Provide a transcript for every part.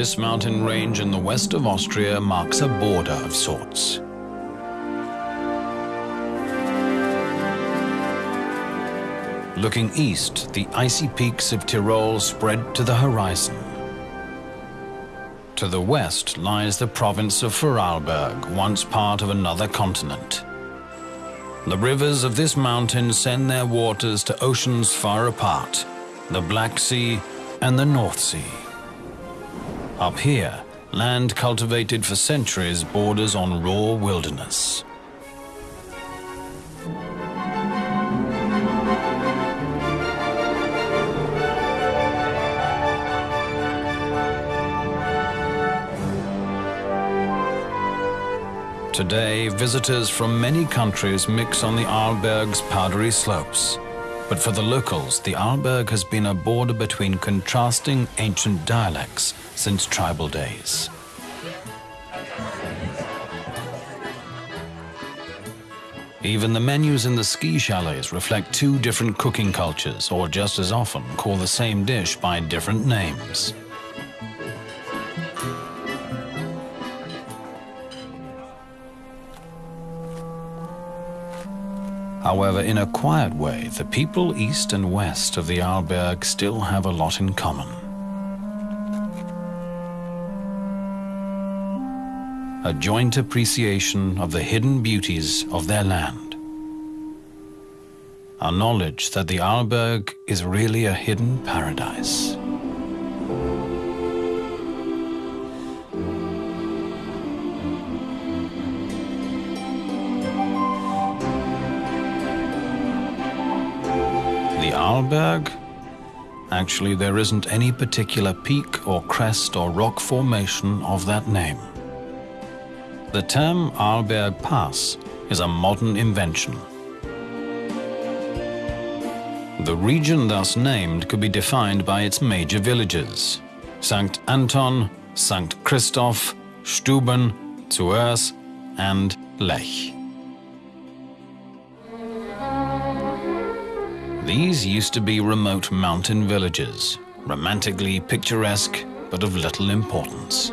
this mountain range in the west of Austria marks a border of sorts. Looking east, the icy peaks of Tyrol spread to the horizon. To the west lies the province of Vorarlberg, once part of another continent. The rivers of this mountain send their waters to oceans far apart, the Black Sea and the North Sea. Up here, land cultivated for centuries borders on raw wilderness. Today, visitors from many countries mix on the Arlberg's powdery slopes. But for the locals, the Arlberg has been a border between contrasting ancient dialects since tribal days. Even the menus in the ski chalets reflect two different cooking cultures, or just as often call the same dish by different names. However, in a quiet way, the people east and west of the Arlberg still have a lot in common. A joint appreciation of the hidden beauties of their land. A knowledge that the Arlberg is really a hidden paradise. The Arlberg? Actually, there isn't any particular peak or crest or rock formation of that name. The term Arlberg Pass is a modern invention. The region thus named could be defined by its major villages, St. Anton, St. Christoph, Stuben, Zuers and Lech. These used to be remote mountain villages, romantically picturesque but of little importance.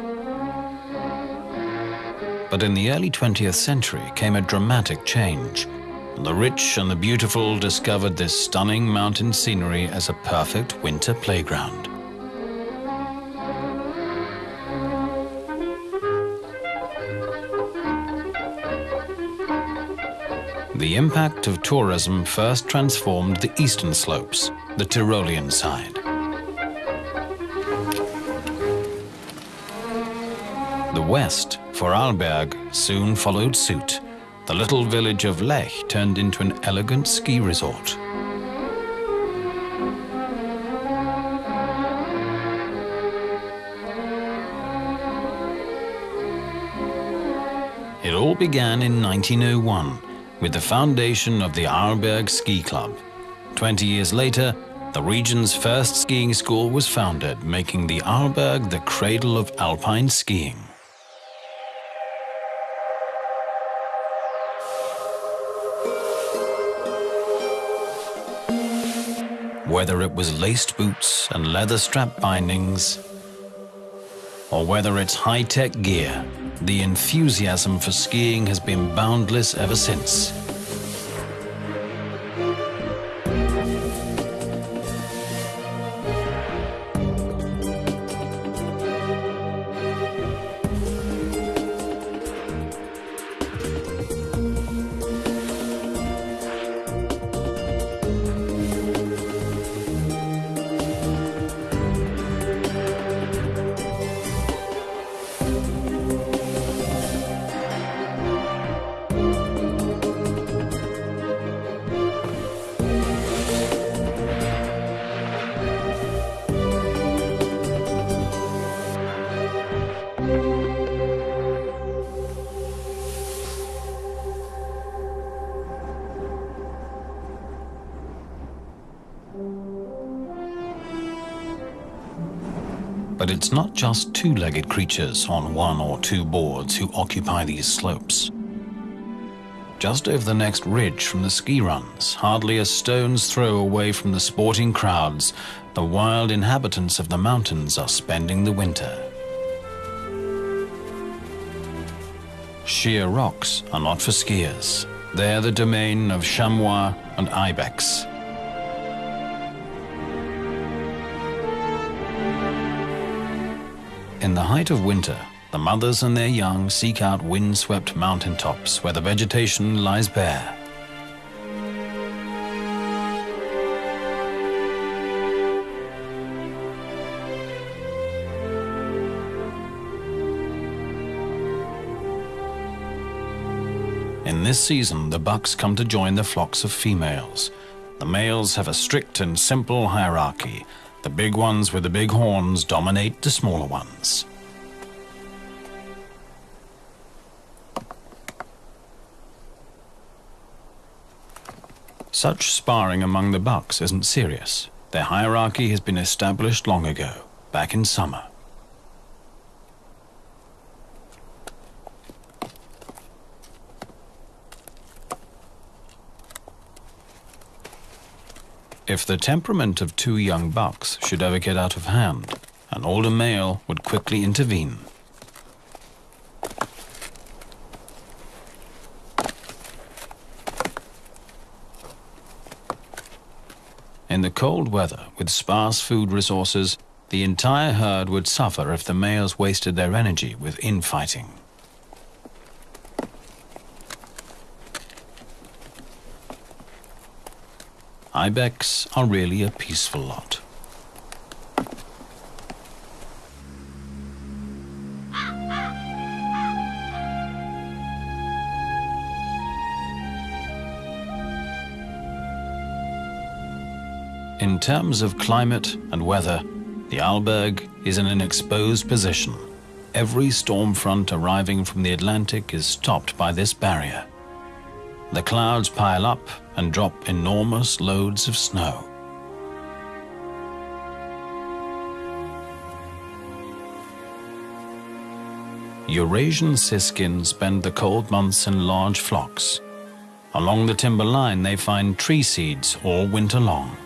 But in the early 20th century came a dramatic change. The rich and the beautiful discovered this stunning mountain scenery as a perfect winter playground. The impact of tourism first transformed the eastern slopes, the Tyrolean side. The west, Vorarlberg, soon followed suit. The little village of Lech turned into an elegant ski resort. It all began in 1901 with the foundation of the Arlberg Ski Club. Twenty years later, the region's first skiing school was founded, making the Arlberg the cradle of alpine skiing. Whether it was laced boots and leather strap bindings, or whether it's high-tech gear, the enthusiasm for skiing has been boundless ever since. But it's not just two-legged creatures on one or two boards who occupy these slopes. Just over the next ridge from the ski runs, hardly a stone's throw away from the sporting crowds, the wild inhabitants of the mountains are spending the winter. Sheer rocks are not for skiers. They're the domain of chamois and ibex, In the height of winter, the mothers and their young seek out wind-swept mountaintops where the vegetation lies bare. In this season, the bucks come to join the flocks of females. The males have a strict and simple hierarchy. The big ones with the big horns dominate the smaller ones. Such sparring among the bucks isn't serious. Their hierarchy has been established long ago, back in summer. If the temperament of two young bucks should ever get out of hand, an older male would quickly intervene. In the cold weather, with sparse food resources, the entire herd would suffer if the males wasted their energy with infighting. Ibex are really a peaceful lot. In terms of climate and weather, the Arlberg is in an exposed position. Every storm front arriving from the Atlantic is stopped by this barrier. The clouds pile up and drop enormous loads of snow. Eurasian siskins spend the cold months in large flocks. Along the timber line they find tree seeds all winter long.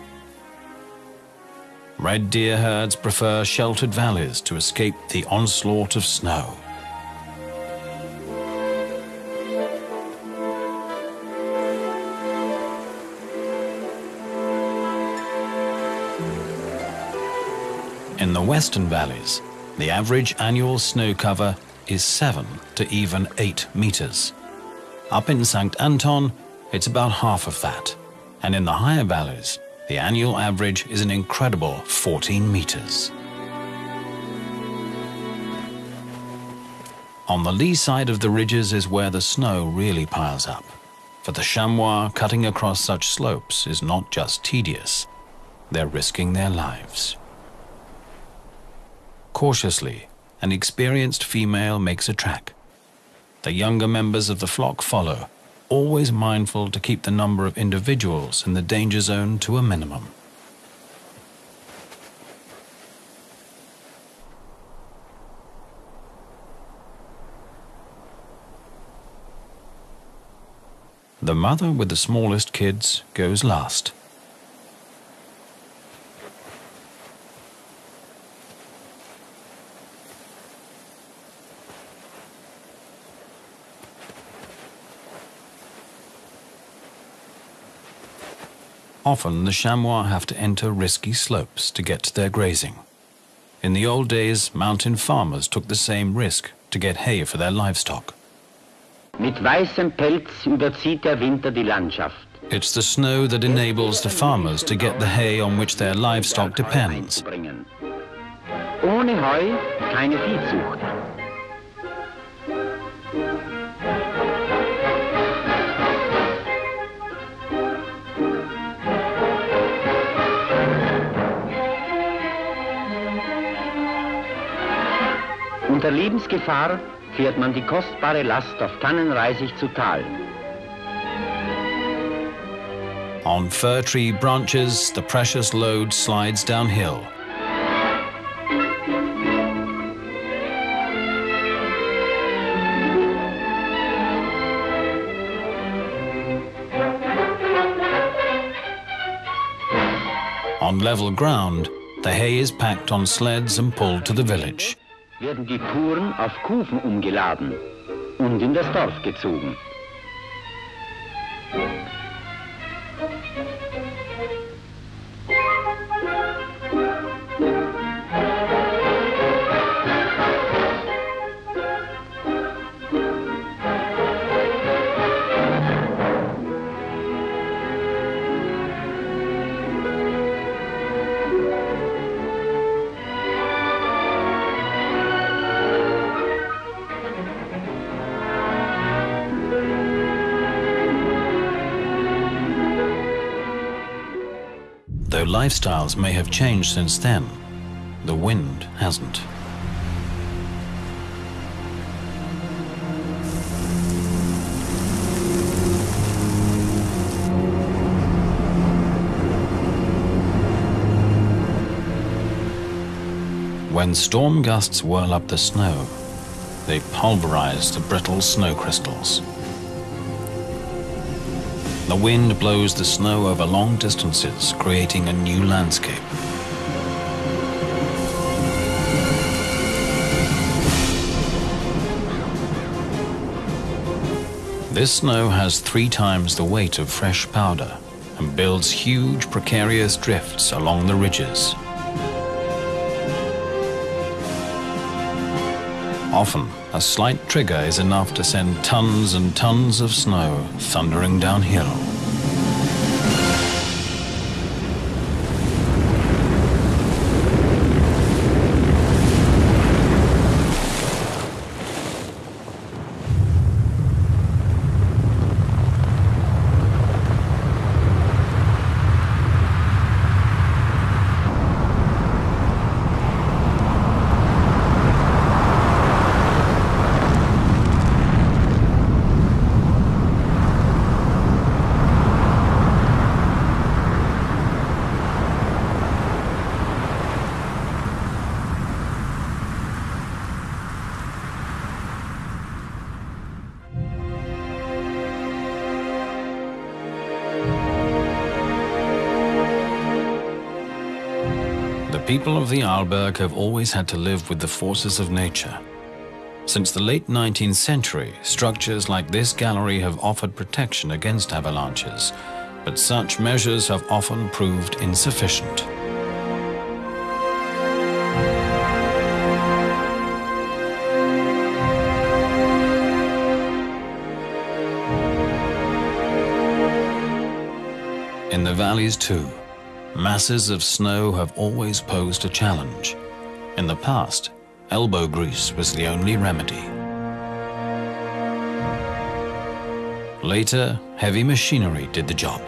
Red deer herds prefer sheltered valleys to escape the onslaught of snow. In the western valleys, the average annual snow cover is 7 to even 8 meters. Up in St. Anton, it's about half of that. And in the higher valleys, the annual average is an incredible 14 meters. On the lee side of the ridges is where the snow really piles up. For the chamois, cutting across such slopes is not just tedious, they're risking their lives. Cautiously, an experienced female makes a track. The younger members of the flock follow, always mindful to keep the number of individuals in the danger zone to a minimum. The mother with the smallest kids goes last. Often the chamois have to enter risky slopes to get to their grazing. In the old days, mountain farmers took the same risk to get hay for their livestock. Mit weißem Pelz überzieht der Winter die Landschaft. It's the snow that enables the farmers to get the hay on which their livestock depends. Ohne Heu keine Viehzucht. Unter Lebensgefahr fährt man die kostbare Last auf Tannenreisig zu Tal. On fir tree branches, the precious load slides downhill. On level ground, the hay is packed on sleds and pulled to the village. Werden die Fuhren auf Kufen umgeladen. und in das Dorf gezogen. Lifestyles may have changed since then, the wind hasn't. When storm gusts whirl up the snow, they pulverize the brittle snow crystals. The wind blows the snow over long distances, creating a new landscape. This snow has three times the weight of fresh powder and builds huge precarious drifts along the ridges. Often, a slight trigger is enough to send tons and tons of snow thundering downhill. People of the Arlberg have always had to live with the forces of nature. Since the late 19th century, structures like this gallery have offered protection against avalanches, but such measures have often proved insufficient. In the valleys too, Masses of snow have always posed a challenge. In the past, elbow grease was the only remedy. Later, heavy machinery did the job.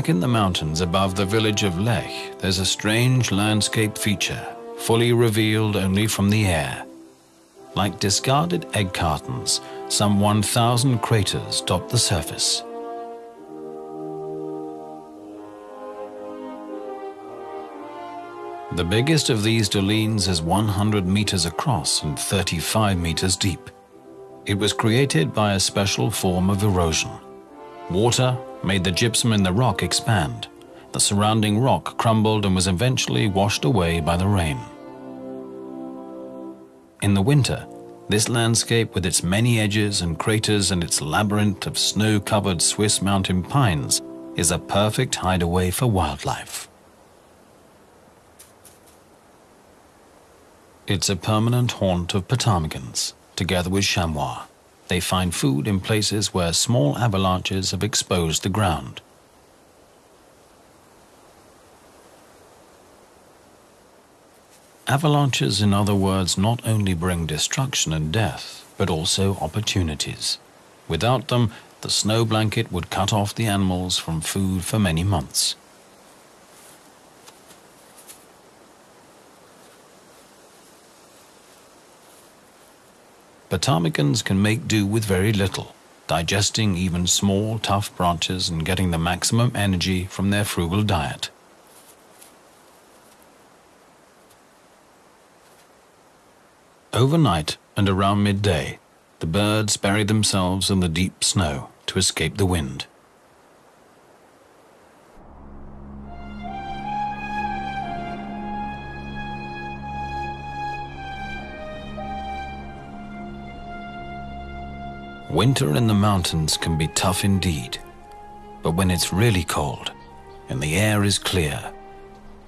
Back in the mountains above the village of Lech, there's a strange landscape feature, fully revealed only from the air. Like discarded egg cartons, some 1,000 craters dot the surface. The biggest of these dolines is 100 meters across and 35 meters deep. It was created by a special form of erosion. Water made the gypsum in the rock expand. The surrounding rock crumbled and was eventually washed away by the rain. In the winter, this landscape with its many edges and craters and its labyrinth of snow-covered Swiss mountain pines is a perfect hideaway for wildlife. It's a permanent haunt of ptarmigans, together with chamois. They find food in places where small avalanches have exposed the ground. Avalanches, in other words, not only bring destruction and death, but also opportunities. Without them, the snow blanket would cut off the animals from food for many months. Ptarmigans can make do with very little, digesting even small, tough branches and getting the maximum energy from their frugal diet. Overnight and around midday, The birds bury themselves in the deep snow to escape the wind. Winter in the mountains can be tough indeed, but when it's really cold and the air is clear,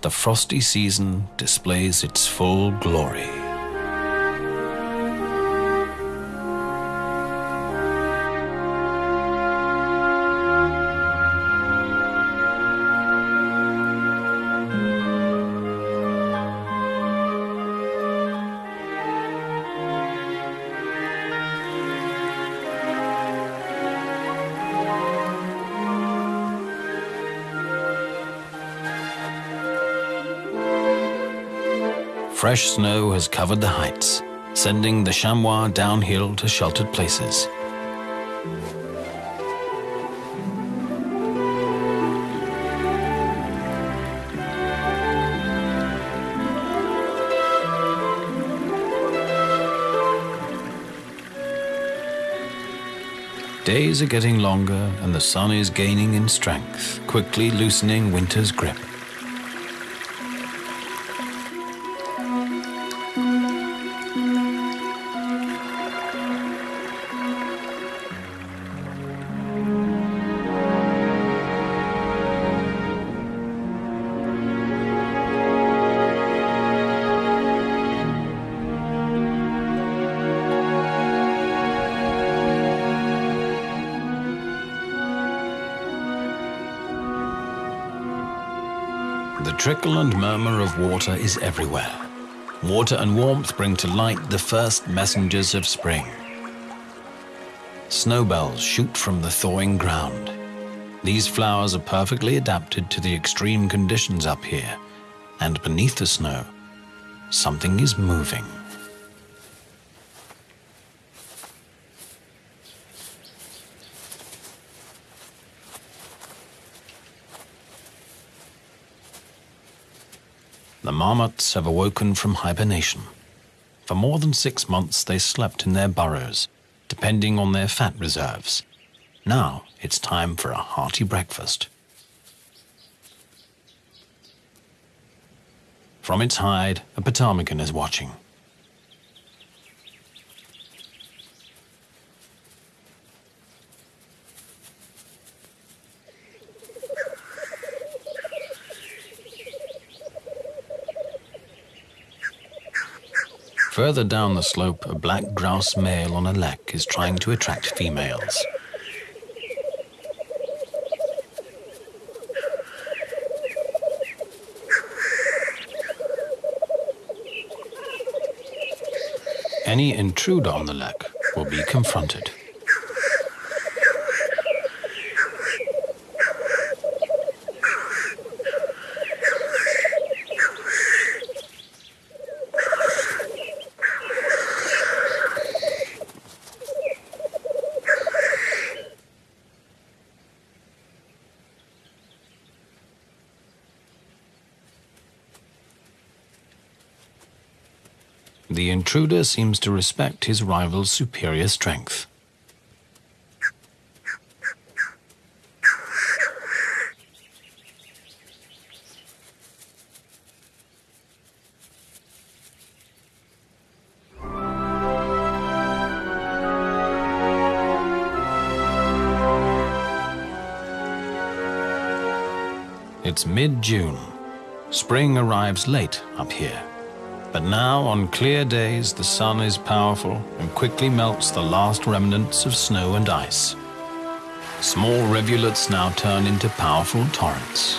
the frosty season displays its full glory. Fresh snow has covered the heights, sending the chamois downhill to sheltered places. Days are getting longer and the sun is gaining in strength, quickly loosening winter's grip. Trickle and murmur of water is everywhere. Water and warmth bring to light the first messengers of spring. Snowbells shoot from the thawing ground. These flowers are perfectly adapted to the extreme conditions up here, and beneath the snow, something is moving. The marmots have awoken from hibernation. For more than six months, they slept in their burrows, depending on their fat reserves. Now it's time for a hearty breakfast. From its hide, a ptarmigan is watching. Further down the slope, a black grouse male on a lek is trying to attract females. Any intruder on the lek will be confronted. The intruder seems to respect his rival's superior strength. It's mid-June. Spring arrives late up here. But now, on clear days, the sun is powerful and quickly melts the last remnants of snow and ice. Small rivulets now turn into powerful torrents.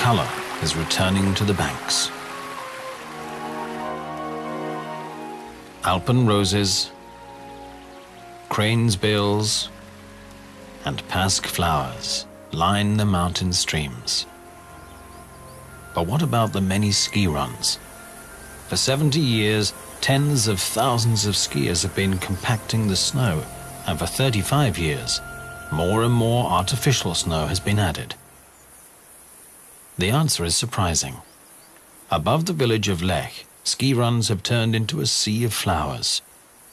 Color is returning to the banks. Alpen roses, crane's bills, and pasque flowers line the mountain streams. But what about the many ski runs? For 70 years, tens of thousands of skiers have been compacting the snow, and for 35 years, more and more artificial snow has been added. The answer is surprising. Above the village of Lech, ski runs have turned into a sea of flowers.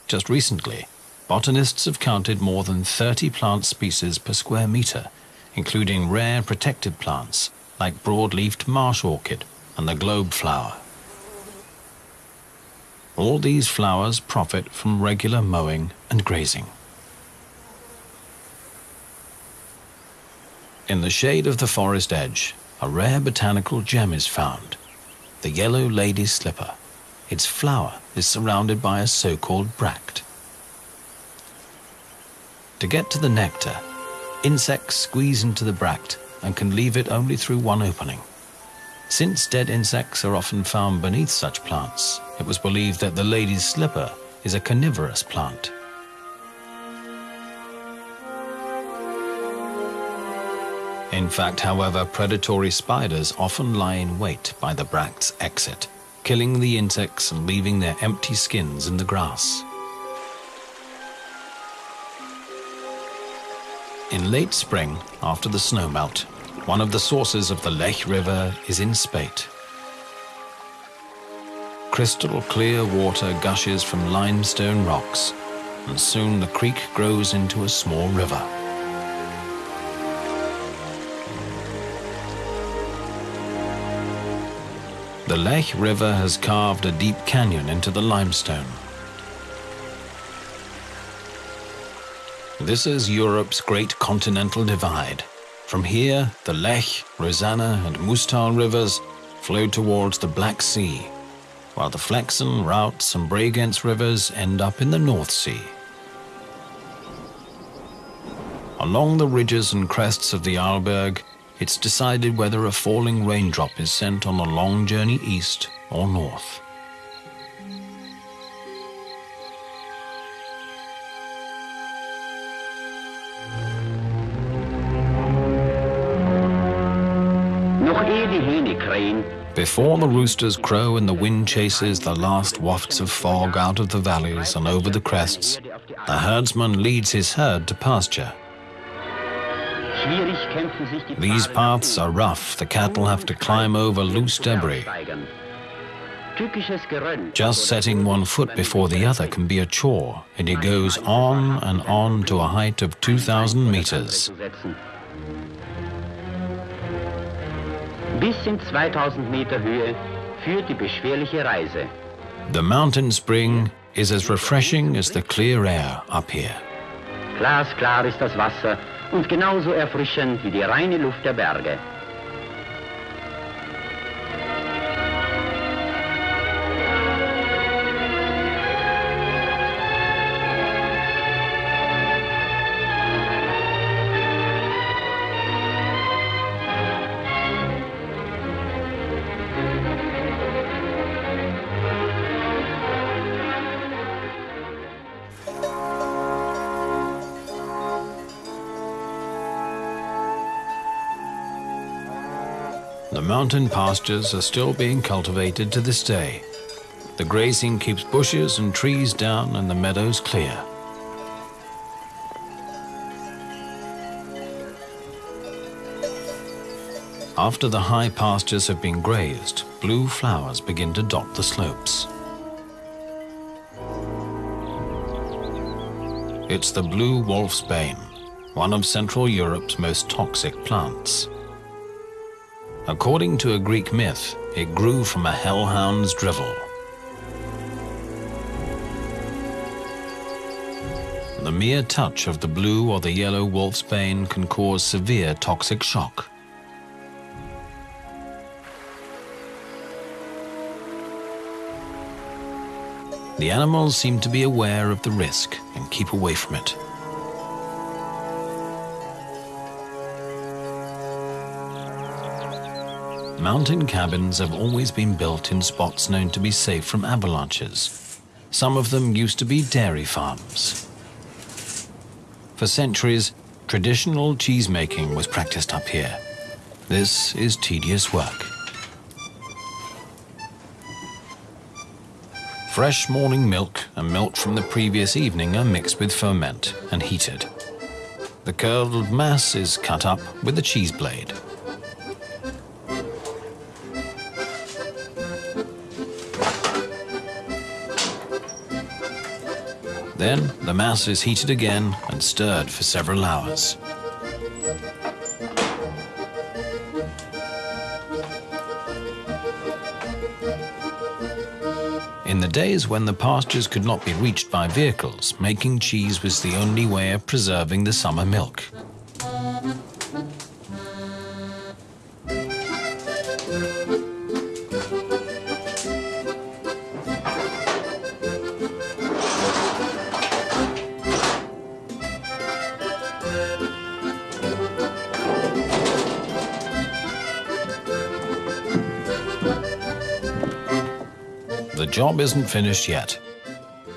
Just recently, botanists have counted more than 30 plant species per square meter, including rare protected plants like broad-leafed marsh orchid and the globe flower. All these flowers profit from regular mowing and grazing. In the shade of the forest edge, a rare botanical gem is found, the yellow lady's slipper. Its flower is surrounded by a so-called bract. To get to the nectar, insects squeeze into the bract and can leave it only through one opening. Since dead insects are often found beneath such plants, it was believed that the lady's slipper is a carnivorous plant. In fact, however, predatory spiders often lie in wait by the bract's exit, killing the insects and leaving their empty skins in the grass. In late spring, after the snowmelt, one of the sources of the Lech River is in Spate. Crystal clear water gushes from limestone rocks, and soon the creek grows into a small river. The Lech River has carved a deep canyon into the limestone. This is Europe's great continental divide. From here, the Lech, Rosanna and Mustal rivers flow towards the Black Sea, while the Flexen, Routes and Bregenz rivers end up in the North Sea. Along the ridges and crests of the Arlberg, it's decided whether a falling raindrop is sent on a long journey east or north. Before the roosters crow and the wind chases the last wafts of fog out of the valleys and over the crests, the herdsman leads his herd to pasture. These paths are rough. The cattle have to climb over loose debris. Just setting one foot before the other can be a chore, and he goes on and on to a height of 2,000 meters. Bis in 2000 Meter Höhe führt die beschwerliche Reise. The mountain spring is as refreshing as the clear air up here. Glasklar ist das Wasser und genauso erfrischend wie die reine Luft der Berge. The mountain pastures are still being cultivated to this day. The grazing keeps bushes and trees down and the meadows clear. After the high pastures have been grazed, blue flowers begin to dot the slopes. It's the blue wolfsbane, one of Central Europe's most toxic plants. According to a Greek myth, it grew from a hellhound's drivel. The mere touch of the blue or the yellow wolfsbane can cause severe toxic shock. The animals seem to be aware of the risk and keep away from it. Mountain cabins have always been built in spots known to be safe from avalanches. Some of them used to be dairy farms. For centuries, traditional cheesemaking was practiced up here. This is tedious work. Fresh morning milk and milk from the previous evening are mixed with ferment and heated. The curdled mass is cut up with a cheese blade. Then the mass is heated again and stirred for several hours. In the days when the pastures could not be reached by vehicles, making cheese was the only way of preserving the summer milk. Job isn't finished yet.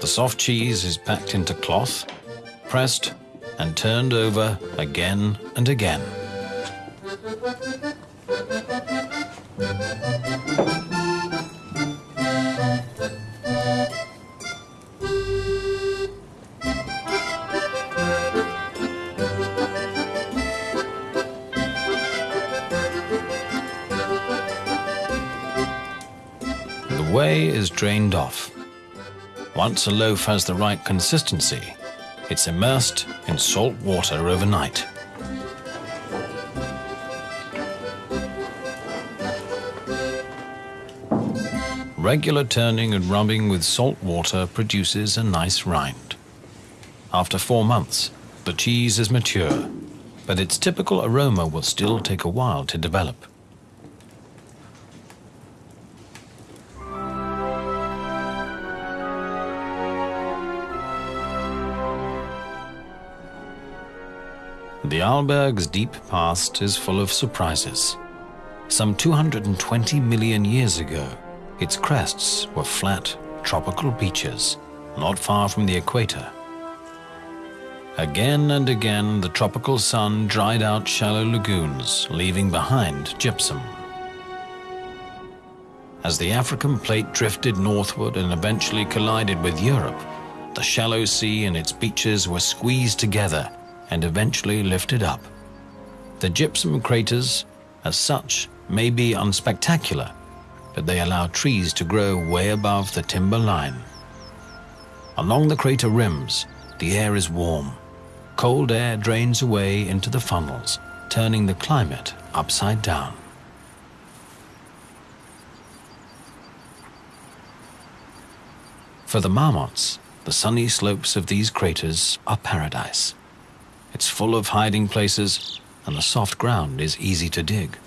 The soft cheese is packed into cloth, pressed, and turned over again and again. Drained off. Once a loaf has the right consistency, it's immersed in salt water overnight. Regular turning and rubbing with salt water produces a nice rind. After four months, the cheese is mature, but its typical aroma will still take a while to develop. The Arlberg's deep past is full of surprises. Some 220 million years ago, its crests were flat, tropical beaches, not far from the equator. Again and again, the tropical sun dried out shallow lagoons, leaving behind gypsum. As the African plate drifted northward and eventually collided with Europe, the shallow sea and its beaches were squeezed together and eventually lifted up. The gypsum craters, as such, may be unspectacular, but they allow trees to grow way above the timber line. Along the crater rims, the air is warm. Cold air drains away into the funnels, turning the climate upside down. For the marmots, the sunny slopes of these craters are paradise. It's full of hiding places, and the soft ground is easy to dig.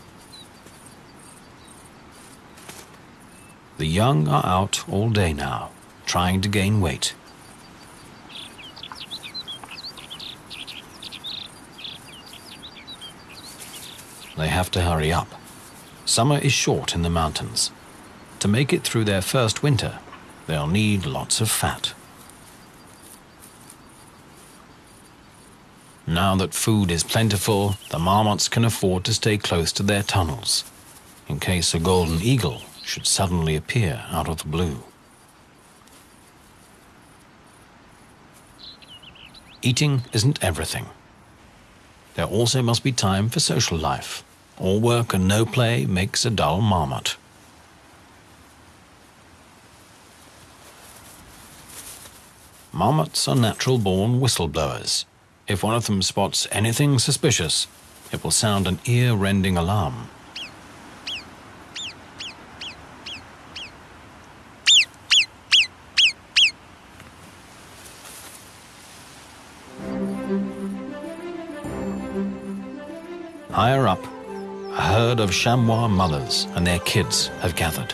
The young are out all day now, trying to gain weight. They have to hurry up. Summer is short in the mountains. To make it through their first winter, they'll need lots of fat. Now that food is plentiful, the marmots can afford to stay close to their tunnels, in case a golden eagle should suddenly appear out of the blue. Eating isn't everything. There also must be time for social life. All work and no play makes a dull marmot. Marmots are natural-born whistleblowers. If one of them spots anything suspicious, it will sound an ear-rending alarm. Higher up, a herd of chamois mothers and their kids have gathered.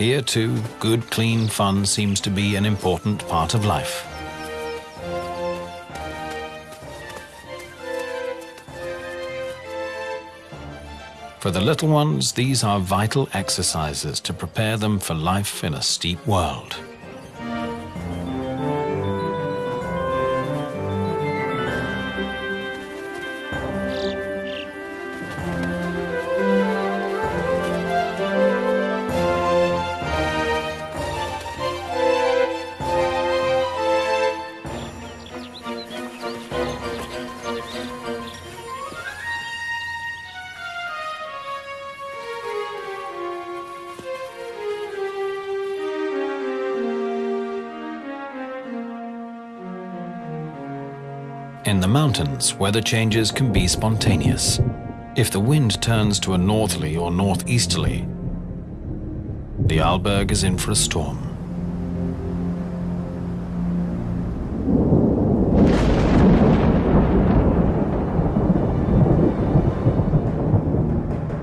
Here too, good clean fun seems to be an important part of life. For the little ones, these are vital exercises to prepare them for life in a steep world. In the mountains, weather changes can be spontaneous. If the wind turns to a northerly or northeasterly, the Arlberg is in for a storm.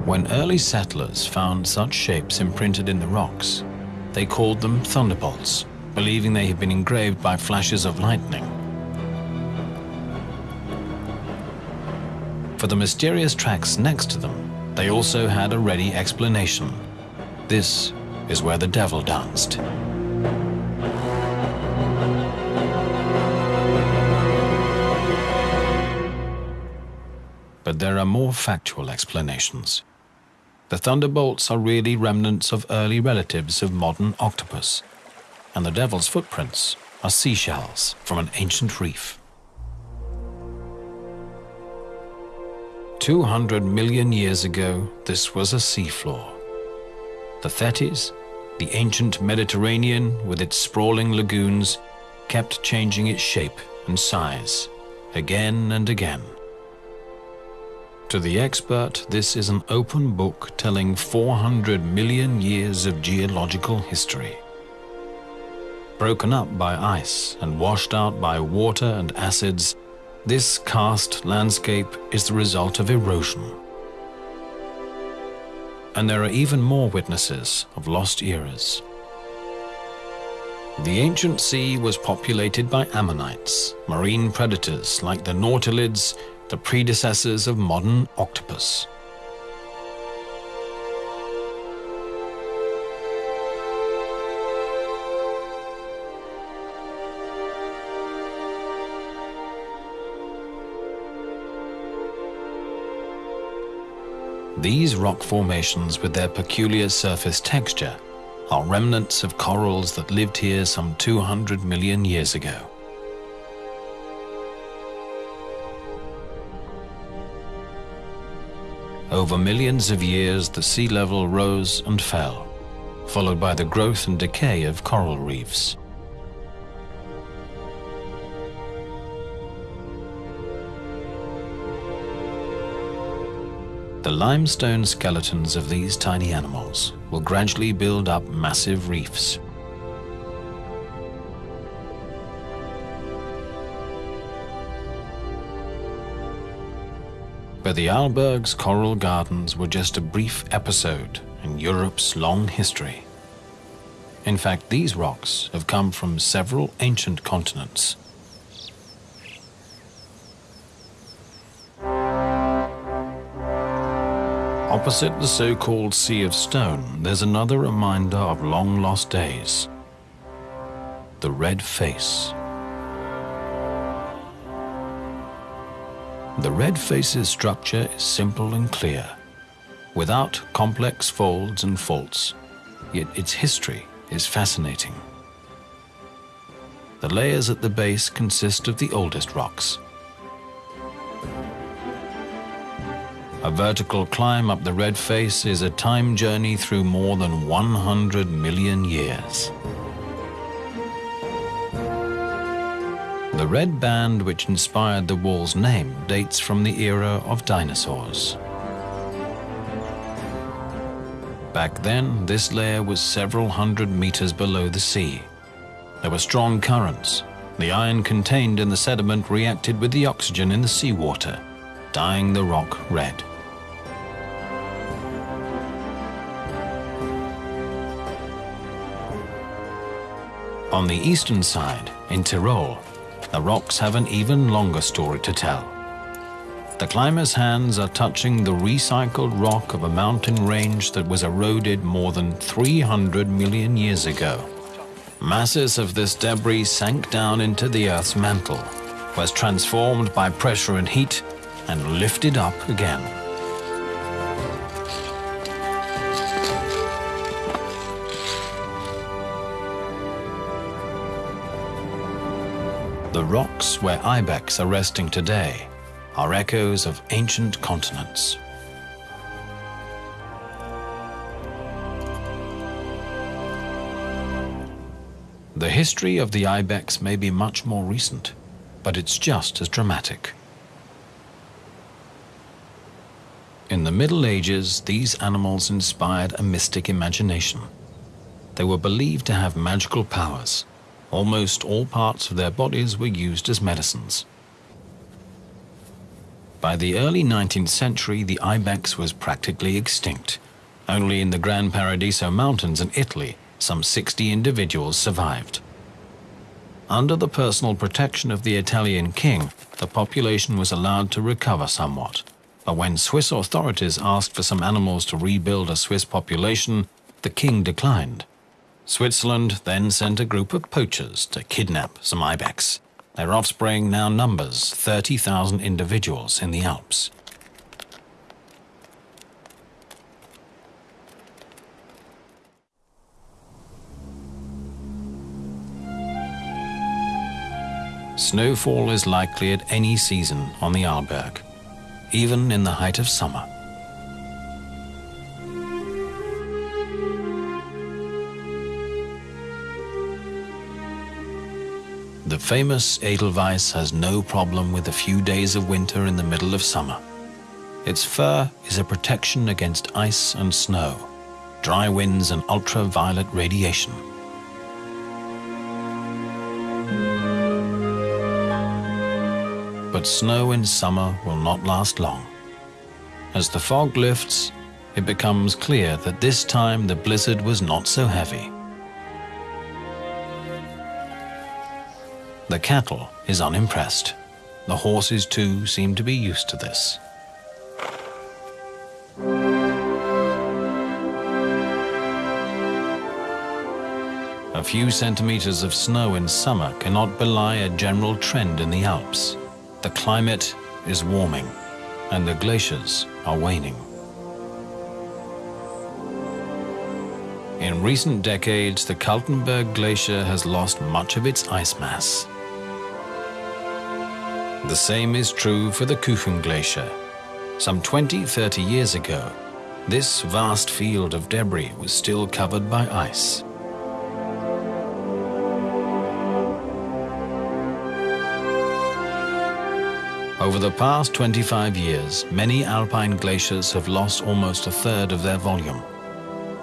When early settlers found such shapes imprinted in the rocks, they called them thunderbolts, believing they had been engraved by flashes of lightning. For the mysterious tracks next to them, they also had a ready explanation. This is where the devil danced. But there are more factual explanations. The thunderbolts are really remnants of early relatives of modern octopus, and the devil's footprints are seashells from an ancient reef. 200 million years ago, this was a seafloor. The Tethys, the ancient Mediterranean with its sprawling lagoons, kept changing its shape and size, again and again. To the expert, this is an open book telling 400 million years of geological history. Broken up by ice and washed out by water and acids, this karst landscape is the result of erosion. And there are even more witnesses of lost eras. The ancient sea was populated by ammonites, marine predators like the nautilids the predecessors of modern octopus. These rock formations with their peculiar surface texture are remnants of corals that lived here some 200 million years ago. Over millions of years, the sea level rose and fell, followed by the growth and decay of coral reefs. The limestone skeletons of these tiny animals will gradually build up massive reefs. but the Arlberg's coral gardens were just a brief episode in Europe's long history. In fact, these rocks have come from several ancient continents. Opposite the so-called Sea of Stone, there's another reminder of long-lost days. The Red Face. The red face's structure is simple and clear, without complex folds and faults, yet its history is fascinating. The layers at the base consist of the oldest rocks. A vertical climb up the red face is a time journey through more than 100 million years. The red band which inspired the wall's name dates from the era of dinosaurs. Back then, this layer was several hundred meters below the sea. There were strong currents. The iron contained in the sediment reacted with the oxygen in the seawater, dyeing the rock red. On the eastern side, in Tyrol, the rocks have an even longer story to tell. The climber's hands are touching the recycled rock of a mountain range that was eroded more than 300 million years ago. Masses of this debris sank down into the Earth's mantle, was transformed by pressure and heat, and lifted up again. The rocks where ibex are resting today are echoes of ancient continents. The history of the ibex may be much more recent, but it's just as dramatic. In the Middle Ages, these animals inspired a mystic imagination. They were believed to have magical powers. Almost all parts of their bodies were used as medicines. By the early 19th century, the ibex was practically extinct. Only in the Gran Paradiso Mountains in Italy, some 60 individuals survived. Under the personal protection of the Italian king, the population was allowed to recover somewhat. But when Swiss authorities asked for some animals to rebuild a Swiss population, the king declined. Switzerland then sent a group of poachers to kidnap some ibex. Their offspring now numbers 30,000 individuals in the Alps. Snowfall is likely at any season on the Arlberg even in the height of summer. The famous Edelweiss has no problem with a few days of winter in the middle of summer. Its fur is a protection against ice and snow, dry winds and ultraviolet radiation. but snow in summer will not last long. As the fog lifts, it becomes clear that this time the blizzard was not so heavy. The cattle is unimpressed. The horses too seem to be used to this. A few centimeters of snow in summer cannot belie a general trend in the Alps. The climate is warming and the glaciers are waning. In recent decades, the Kaltenberg Glacier has lost much of its ice mass. The same is true for the Kuchen Glacier. Some 20-30 years ago, this vast field of debris was still covered by ice. Over the past 25 years, many alpine glaciers have lost almost a third of their volume.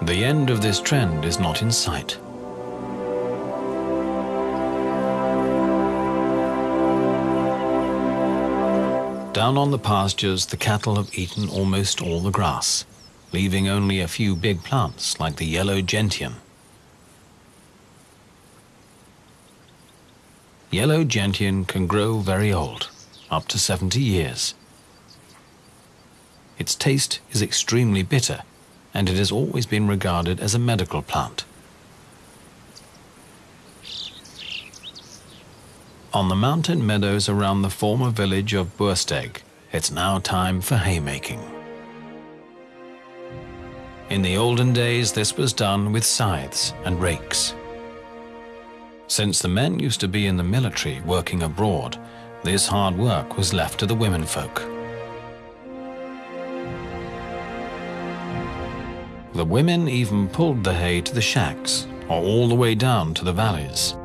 The end of this trend is not in sight. Down on the pastures, the cattle have eaten almost all the grass, leaving only a few big plants like the yellow gentian. Yellow gentian can grow very old up to 70 years. Its taste is extremely bitter, and it has always been regarded as a medical plant. On the mountain meadows around the former village of Bürstegg, it's now time for haymaking. In the olden days, this was done with scythes and rakes. Since the men used to be in the military working abroad, this hard work was left to the womenfolk. The women even pulled the hay to the shacks or all the way down to the valleys.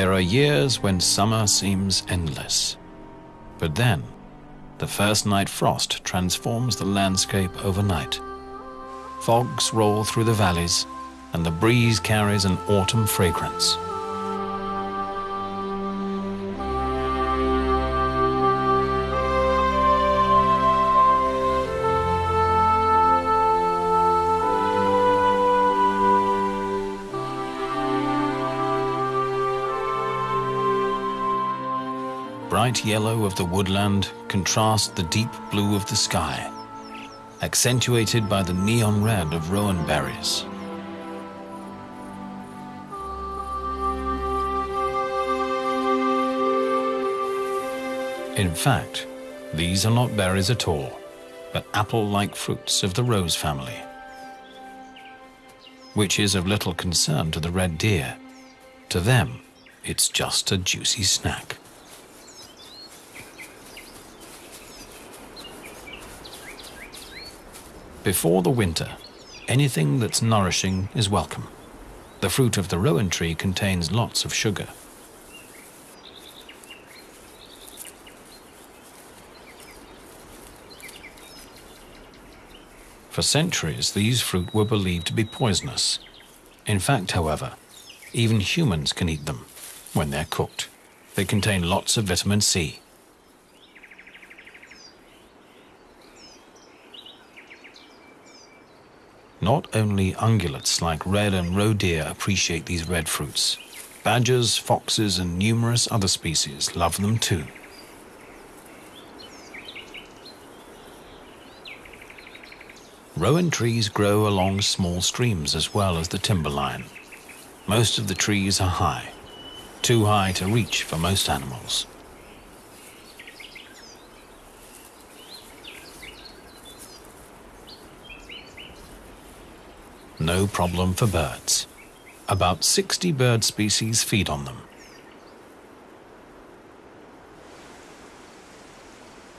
There are years when summer seems endless. But then, the first night frost transforms the landscape overnight. Fogs roll through the valleys, and the breeze carries an autumn fragrance. Bright yellow of the woodland contrasts the deep blue of the sky, accentuated by the neon red of rowan berries. In fact, these are not berries at all, but apple-like fruits of the rose family. which is of little concern to the red deer. To them, it's just a juicy snack. Before the winter, anything that's nourishing is welcome. The fruit of the rowan tree contains lots of sugar. For centuries, these fruit were believed to be poisonous. In fact, however, even humans can eat them when they're cooked. They contain lots of vitamin C. Not only ungulates like red and roe deer appreciate these red fruits, badgers, foxes, and numerous other species love them too. Rowan trees grow along small streams as well as the timberline. Most of the trees are high, too high to reach for most animals. No problem for birds. About 60 bird species feed on them.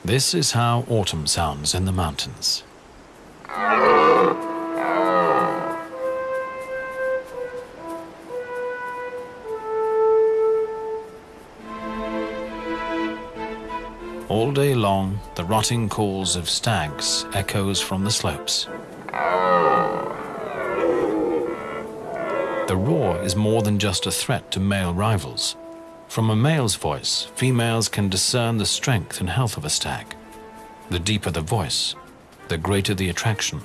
This is how autumn sounds in the mountains. All day long, the rutting calls of stags echoes from the slopes. The roar is more than just a threat to male rivals. From a male's voice, females can discern the strength and health of a stag. The deeper the voice, the greater the attraction.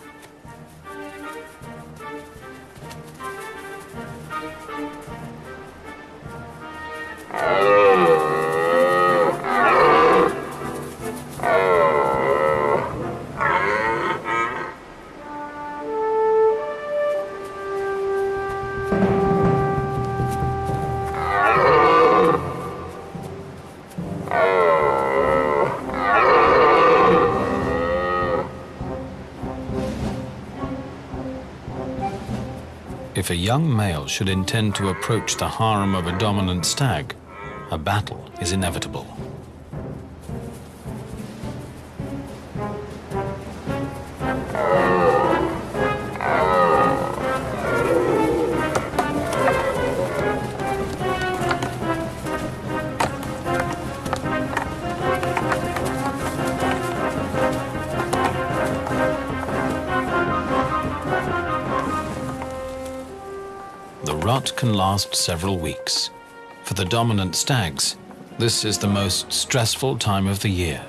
If a young male should intend to approach the harem of a dominant stag, a battle is inevitable. Last several weeks. For the dominant stags, this is the most stressful time of the year.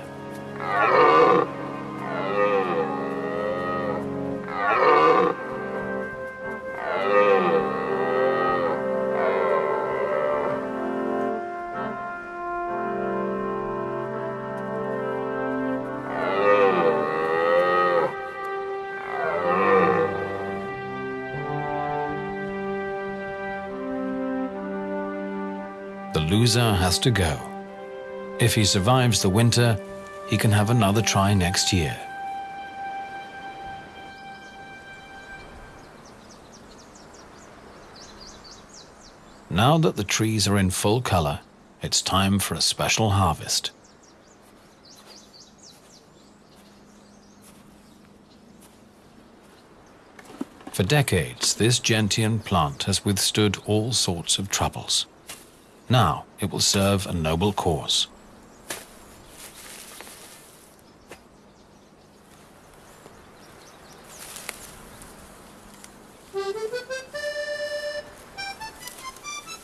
The loser has to go. If he survives the winter, he can have another try next year. Now that the trees are in full color, it's time for a special harvest. For decades, this gentian plant has withstood all sorts of troubles. Now it will serve a noble cause.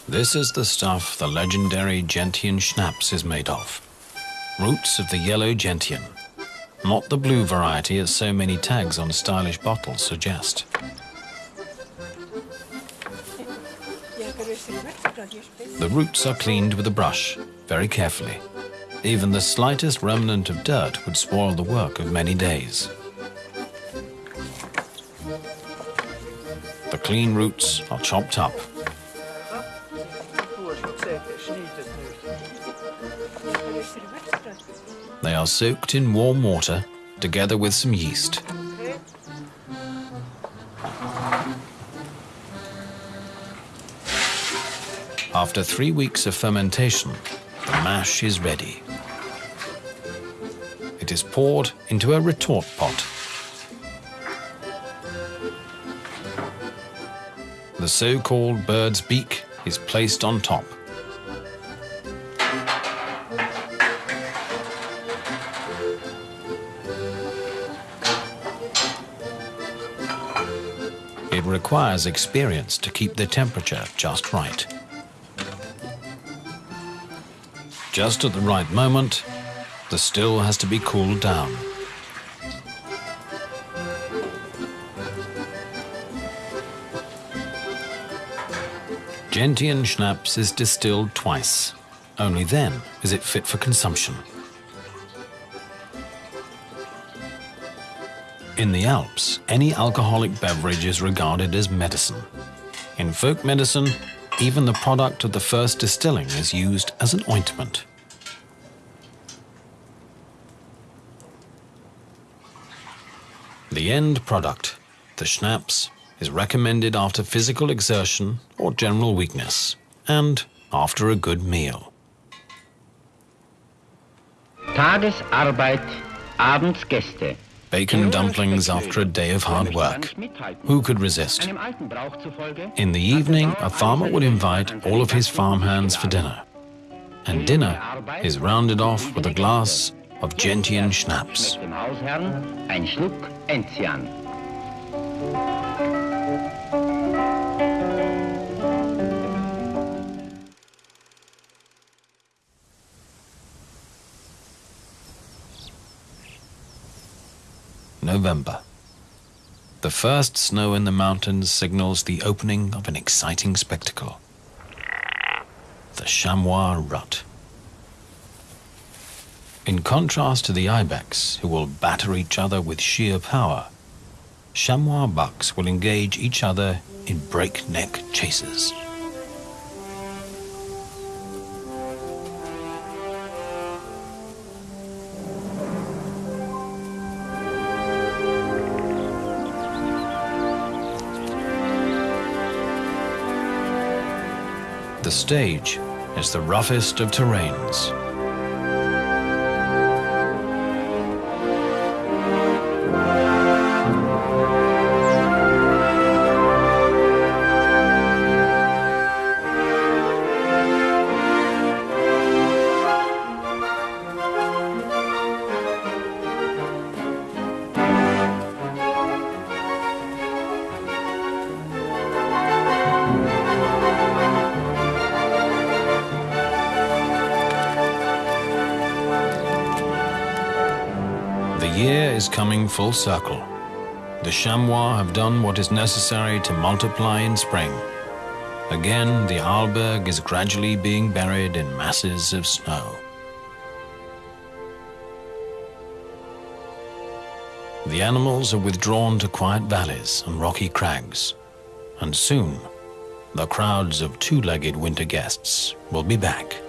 This is the stuff the legendary gentian schnapps is made of. Roots of the yellow gentian. Not the blue variety as so many tags on stylish bottles suggest. The roots are cleaned with a brush, very carefully. Even the slightest remnant of dirt would spoil the work of many days. The clean roots are chopped up. They are soaked in warm water together with some yeast. After three weeks of fermentation, the mash is ready. It is poured into a retort pot. The so-called bird's beak is placed on top. It requires experience to keep the temperature just right. Just at the right moment, the still has to be cooled down. Gentian schnapps is distilled twice. Only then is it fit for consumption. In the Alps, any alcoholic beverage is regarded as medicine. In folk medicine, even the product of the first distilling is used as an ointment. The end product, the schnapps, is recommended after physical exertion or general weakness, and after a good meal. Tagesarbeit, abends Gäste. Bacon dumplings after a day of hard work. Who could resist? In the evening, a farmer would invite all of his farmhands for dinner. And dinner is rounded off with a glass of Gentian schnapps. November. The first snow in the mountains signals the opening of an exciting spectacle. The chamois rut. In contrast to the ibex, who will batter each other with sheer power, chamois bucks will engage each other in breakneck chases. The stage is the roughest of terrains. Full circle. The chamois have done what is necessary to multiply in spring. Again, the Arlberg is gradually being buried in masses of snow. The animals are withdrawn to quiet valleys and rocky crags, and soon the crowds of two-legged winter guests will be back.